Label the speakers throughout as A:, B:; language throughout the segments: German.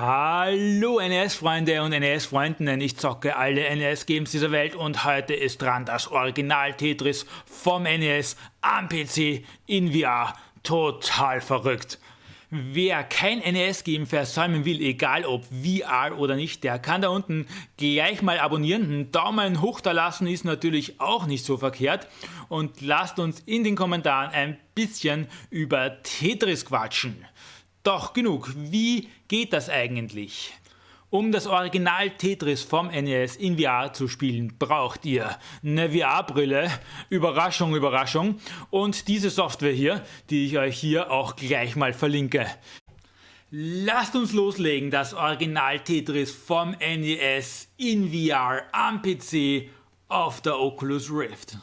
A: Hallo NES-Freunde und NES-Freundinnen, ich zocke alle NES-Games dieser Welt und heute ist dran das Original Tetris vom NES am PC in VR. Total verrückt. Wer kein NES-Game versäumen will, egal ob VR oder nicht, der kann da unten gleich mal abonnieren. Einen Daumen hoch da lassen ist natürlich auch nicht so verkehrt. Und lasst uns in den Kommentaren ein bisschen über Tetris quatschen. Doch genug, wie geht das eigentlich? Um das Original Tetris vom NES in VR zu spielen, braucht ihr eine VR-Brille, Überraschung, Überraschung, und diese Software hier, die ich euch hier auch gleich mal verlinke. Lasst uns loslegen, das Original Tetris vom NES in VR am PC auf der Oculus Rift.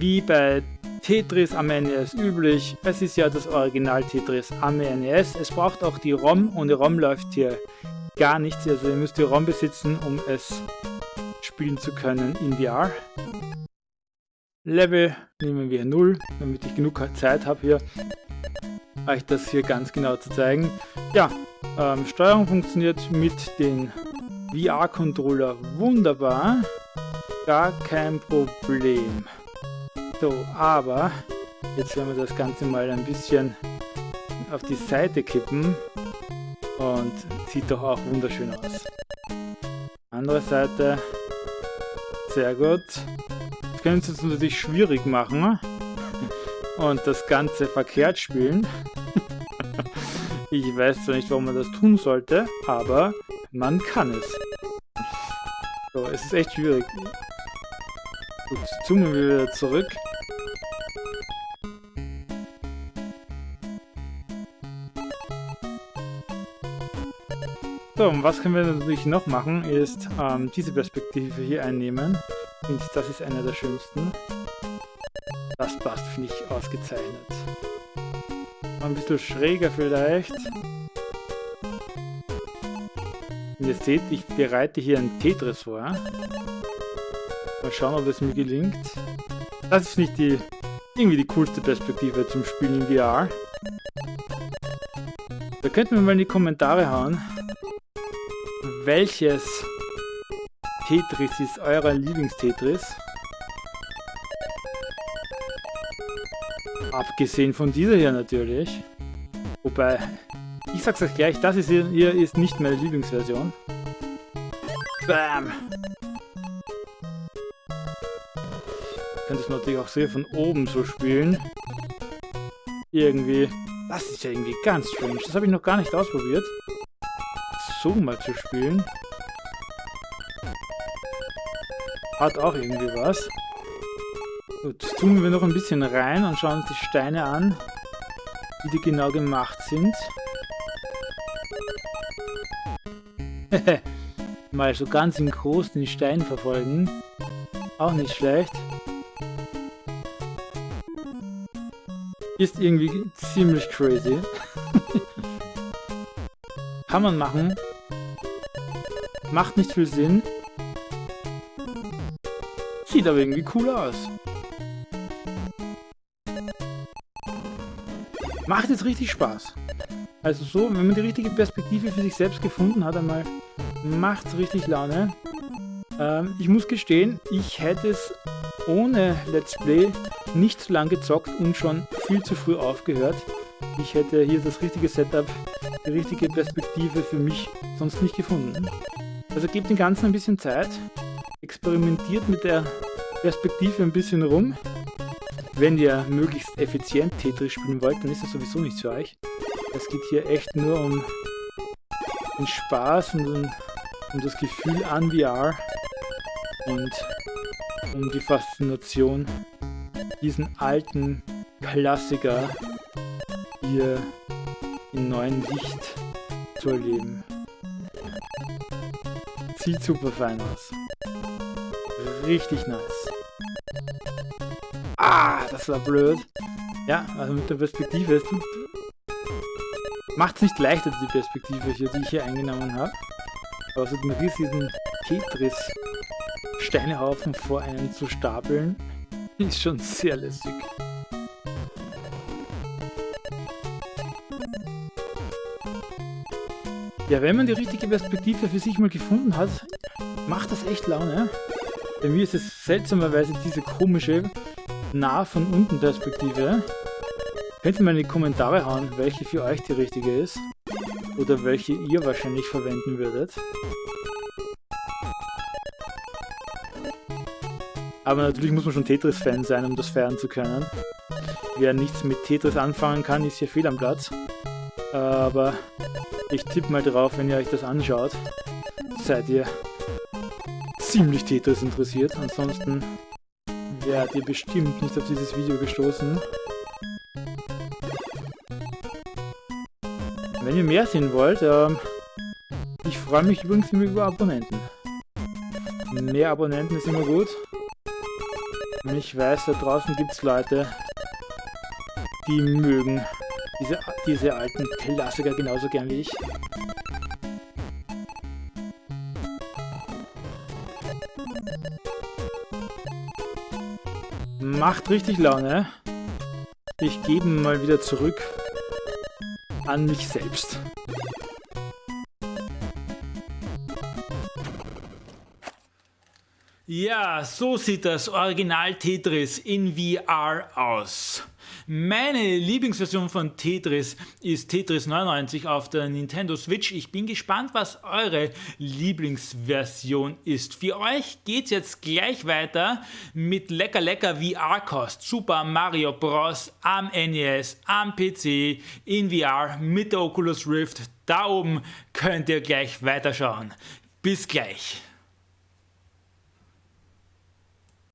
A: Wie bei Tetris am NES üblich, es ist ja das Original Tetris am NES. Es braucht auch die ROM, ohne ROM läuft hier gar nichts, also ihr müsst die ROM besitzen, um es spielen zu können in VR. Level nehmen wir 0, damit ich genug Zeit habe hier, euch das hier ganz genau zu zeigen. Ja, ähm, Steuerung funktioniert mit den VR-Controller wunderbar, gar kein Problem. So, aber jetzt werden wir das Ganze mal ein bisschen auf die Seite kippen und sieht doch auch wunderschön aus. Andere Seite, sehr gut. Das können Sie uns natürlich schwierig machen und das Ganze verkehrt spielen. ich weiß zwar nicht, warum man das tun sollte, aber man kann es. So, es ist echt schwierig. Gut, zoomen wir wieder zurück. So, und was können wir natürlich noch machen, ist ähm, diese Perspektive hier einnehmen. Und das ist einer der schönsten. Das passt, finde ich, ausgezeichnet. Ein bisschen schräger vielleicht. Und ihr seht, ich bereite hier ein Tetris vor. Mal schauen, ob es mir gelingt. Das ist nicht die irgendwie die coolste Perspektive zum Spielen in VR. Da könnten wir mal in die Kommentare hauen, welches Tetris ist euer Lieblingstetris? Abgesehen von dieser hier natürlich. Wobei, ich sag's euch gleich, das ist hier, hier ist nicht meine Lieblingsversion. Bam! Ich könnte es natürlich auch sehr von oben so spielen. Irgendwie. Das ist ja irgendwie ganz strange. Das habe ich noch gar nicht ausprobiert so mal zu spielen. Hat auch irgendwie was. Gut, zoomen wir noch ein bisschen rein und schauen uns die Steine an, wie die genau gemacht sind. mal so ganz in groß den Stein verfolgen. Auch nicht schlecht. Ist irgendwie ziemlich crazy. Kann man machen. Macht nicht viel Sinn. Sieht aber irgendwie cool aus. Macht jetzt richtig Spaß. Also so, wenn man die richtige Perspektive für sich selbst gefunden hat, einmal macht es richtig Laune. Ähm, ich muss gestehen, ich hätte es ohne Let's Play nicht so lange gezockt und schon viel zu früh aufgehört. Ich hätte hier das richtige Setup, die richtige Perspektive für mich sonst nicht gefunden. Also gebt dem Ganzen ein bisschen Zeit, experimentiert mit der Perspektive ein bisschen rum. Wenn ihr möglichst effizient Tetris spielen wollt, dann ist das sowieso nichts für euch. Es geht hier echt nur um den Spaß und um, um das Gefühl an VR und um die Faszination, diesen alten Klassiker hier in neuen Licht zu erleben. Sieht super fein aus. Richtig nice. Ah, das war blöd. Ja, also mit der Perspektive macht es nicht leichter, die Perspektive hier, die ich hier eingenommen habe. Aber so den riesigen Tetris-Steinehaufen vor einem zu stapeln, ist schon sehr lässig.
B: Ja, wenn man die richtige Perspektive für sich mal gefunden hat, macht das echt Laune. Bei mir ist es seltsamerweise diese komische nah von unten Perspektive. Könnt ihr mal in die Kommentare hauen, welche für euch die richtige ist. Oder welche ihr wahrscheinlich verwenden würdet. Aber natürlich muss man schon Tetris-Fan sein, um das feiern zu können. Wer nichts mit Tetris anfangen kann, ist hier fehl am Platz. Aber ich tippe mal drauf, wenn ihr euch das anschaut, seid ihr ziemlich Tetris interessiert. Ansonsten wärt ihr bestimmt nicht auf dieses Video gestoßen. Wenn ihr mehr sehen wollt, ähm, ich freue mich übrigens immer über Abonnenten. Mehr Abonnenten ist immer gut. Und ich weiß, da draußen gibt es Leute, die mögen diese, diese alten Klassiker genauso gern wie ich. Macht richtig Laune. Ich gebe mal wieder zurück an mich selbst.
A: Ja, so sieht das Original Tetris in VR aus. Meine Lieblingsversion von Tetris ist Tetris 99 auf der Nintendo Switch. Ich bin gespannt, was eure Lieblingsversion ist. Für euch geht es jetzt gleich weiter mit lecker lecker VR-Kost. Super Mario Bros. am NES, am PC, in VR mit der Oculus Rift. Da oben könnt ihr gleich weiterschauen. Bis gleich.